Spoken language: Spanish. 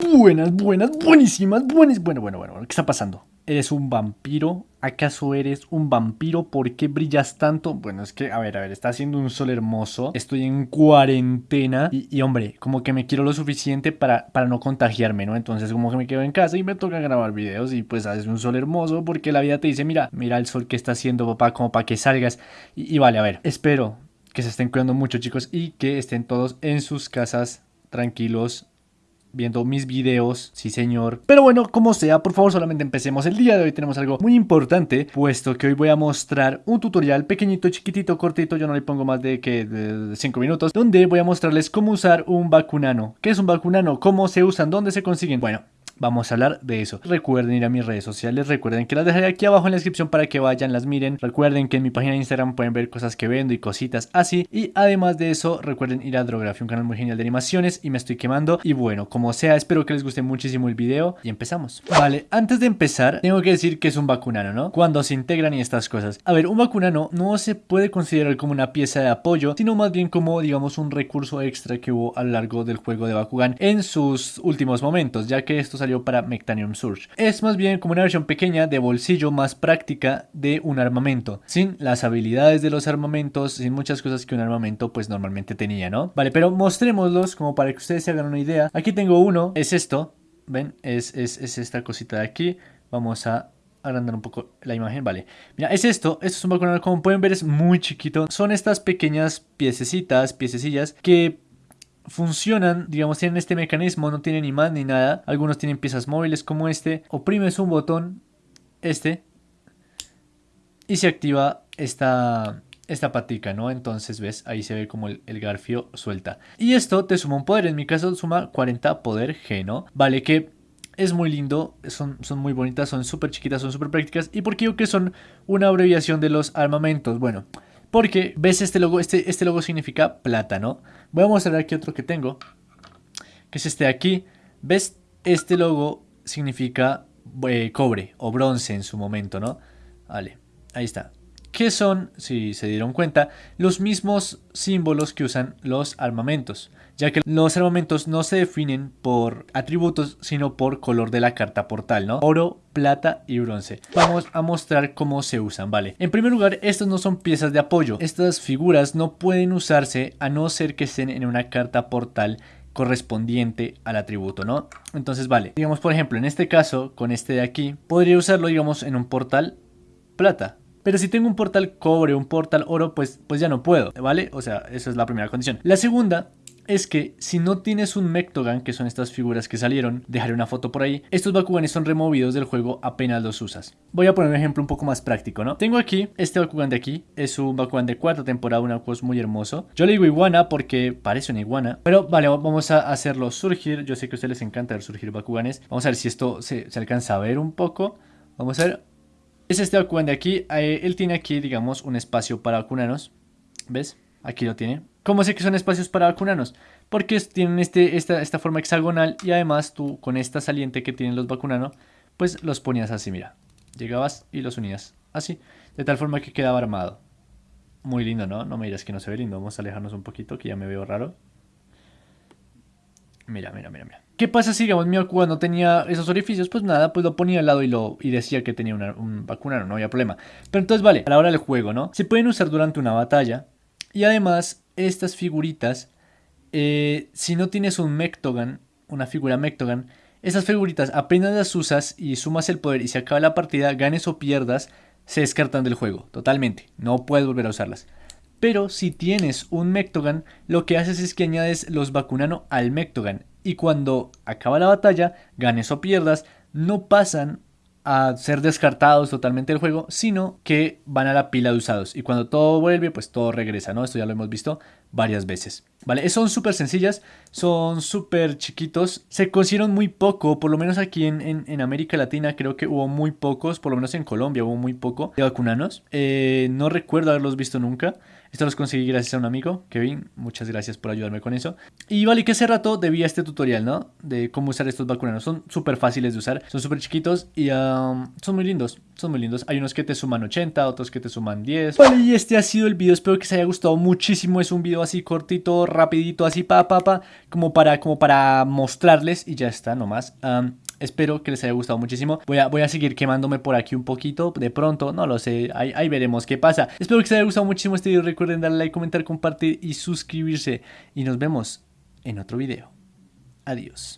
Buenas, buenas, buenísimas, buenas. Bueno, bueno, bueno, ¿qué está pasando? ¿Eres un vampiro? ¿Acaso eres un vampiro? ¿Por qué brillas tanto? Bueno, es que, a ver, a ver, está haciendo un sol hermoso. Estoy en cuarentena. Y, hombre, como que me quiero lo suficiente para, para no contagiarme, ¿no? Entonces, como que me quedo en casa y me toca grabar videos. Y pues haces un sol hermoso porque la vida te dice, mira, mira el sol que está haciendo, papá, como para que salgas. Y, y vale, a ver, espero que se estén cuidando mucho, chicos, y que estén todos en sus casas tranquilos viendo mis videos, sí señor. Pero bueno, como sea, por favor solamente empecemos. El día de hoy tenemos algo muy importante, puesto que hoy voy a mostrar un tutorial pequeñito, chiquitito, cortito, yo no le pongo más de que 5 minutos, donde voy a mostrarles cómo usar un vacunano. ¿Qué es un vacunano? ¿Cómo se usan? ¿Dónde se consiguen? Bueno, vamos a hablar de eso. Recuerden ir a mis redes sociales, recuerden que las dejaré aquí abajo en la descripción para que vayan, las miren. Recuerden que en mi página de Instagram pueden ver cosas que vendo y cositas así. Y además de eso, recuerden ir a Drography, un canal muy genial de animaciones y me estoy quemando. Y bueno, como sea, espero que les guste muchísimo el video y empezamos. Vale, antes de empezar, tengo que decir que es un vacunano, ¿no? Cuando se integran y estas cosas. A ver, un vacunano no se puede considerar como una pieza de apoyo, sino más bien como, digamos, un recurso extra que hubo a lo largo del juego de Bakugan en sus últimos momentos, ya que para Mectanium Surge. Es más bien como una versión pequeña de bolsillo más práctica de un armamento, sin las habilidades de los armamentos, sin muchas cosas que un armamento pues normalmente tenía, ¿no? Vale, pero mostrémoslos como para que ustedes se hagan una idea. Aquí tengo uno, es esto, ¿ven? Es, es, es esta cosita de aquí. Vamos a agrandar un poco la imagen, vale. Mira, es esto, esto es un balcón, como pueden ver es muy chiquito. Son estas pequeñas piececitas, piececillas que funcionan, digamos, tienen este mecanismo, no tienen imán ni nada. Algunos tienen piezas móviles como este. Oprimes un botón, este, y se activa esta, esta patica, ¿no? Entonces, ves, ahí se ve como el, garfio suelta. Y esto te suma un poder, en mi caso suma 40 poder G, ¿no? Vale, que es muy lindo, son, son muy bonitas, son súper chiquitas, son súper prácticas. ¿Y por qué que son una abreviación de los armamentos? Bueno, porque ves este logo, este, este logo significa plata, ¿no? Voy a mostrar aquí otro que tengo, que es este de aquí. ¿Ves? Este logo significa eh, cobre o bronce en su momento, ¿no? Vale, ahí está. ¿Qué son, si se dieron cuenta, los mismos símbolos que usan los armamentos? ya que los armamentos no se definen por atributos, sino por color de la carta portal, ¿no? Oro, plata y bronce. Vamos a mostrar cómo se usan, ¿vale? En primer lugar, estos no son piezas de apoyo. Estas figuras no pueden usarse a no ser que estén en una carta portal correspondiente al atributo, ¿no? Entonces, vale, digamos por ejemplo, en este caso, con este de aquí, podría usarlo, digamos, en un portal plata, pero si tengo un portal cobre, un portal oro, pues, pues ya no puedo, ¿vale? O sea, esa es la primera condición. La segunda es que si no tienes un Mectogan, que son estas figuras que salieron, dejaré una foto por ahí, estos Bakuganes son removidos del juego apenas los usas. Voy a poner un ejemplo un poco más práctico, ¿no? Tengo aquí, este Bakugan de aquí, es un Bakugan de cuarta temporada, una cosa muy hermoso. Yo le digo iguana porque parece una iguana, pero vale, vamos a hacerlo surgir, yo sé que a ustedes les encanta ver surgir Bakuganes. Vamos a ver si esto se alcanza a ver un poco. Vamos a ver, es este Bakugan de aquí, eh, él tiene aquí, digamos, un espacio para vacunanos, ¿ves? Aquí lo tiene. ¿Cómo sé que son espacios para vacunanos? Porque tienen este, esta, esta forma hexagonal y además tú con esta saliente que tienen los vacunanos, pues los ponías así, mira. Llegabas y los unías así, de tal forma que quedaba armado. Muy lindo, ¿no? No me dirás que no se ve lindo. Vamos a alejarnos un poquito, que ya me veo raro. Mira, mira, mira, mira. ¿Qué pasa si, digamos, mi vacuna no tenía esos orificios? Pues nada, pues lo ponía al lado y, lo, y decía que tenía un vacunano, no había problema. Pero entonces, vale, a la hora del juego, ¿no? Se pueden usar durante una batalla. Y además, estas figuritas, eh, si no tienes un Mectogan, una figura Mectogan, esas figuritas apenas las usas y sumas el poder y se acaba la partida, ganes o pierdas, se descartan del juego, totalmente. No puedes volver a usarlas. Pero si tienes un Mectogan, lo que haces es que añades los Bakunano al Mectogan. Y cuando acaba la batalla, ganes o pierdas, no pasan a ser descartados totalmente del juego, sino que van a la pila de usados. Y cuando todo vuelve, pues todo regresa, ¿no? Esto ya lo hemos visto varias veces. ¿Vale? Son súper sencillas, son súper chiquitos. Se consiguieron muy poco, por lo menos aquí en, América Latina creo que hubo muy pocos, por lo menos en Colombia hubo muy poco de vacunanos. Eh, no recuerdo haberlos visto nunca. Esto los conseguí gracias a un amigo, Kevin. Muchas gracias por ayudarme con eso. Y vale que hace rato debía este tutorial, ¿no? De cómo usar estos vacunanos. Son súper fáciles de usar, son súper chiquitos y um, son muy lindos. Son muy lindos. Hay unos que te suman 80, otros que te suman 10. Vale, y este ha sido el video. Espero que os haya gustado muchísimo. Es un video así cortito, rapidito, así pa, pa, pa. Como para, como para mostrarles y ya está, nomás. Um, Espero que les haya gustado muchísimo. Voy a, voy a seguir quemándome por aquí un poquito. De pronto, no lo sé. Ahí, ahí veremos qué pasa. Espero que les haya gustado muchísimo este video. Recuerden darle like, comentar, compartir y suscribirse. Y nos vemos en otro video. Adiós.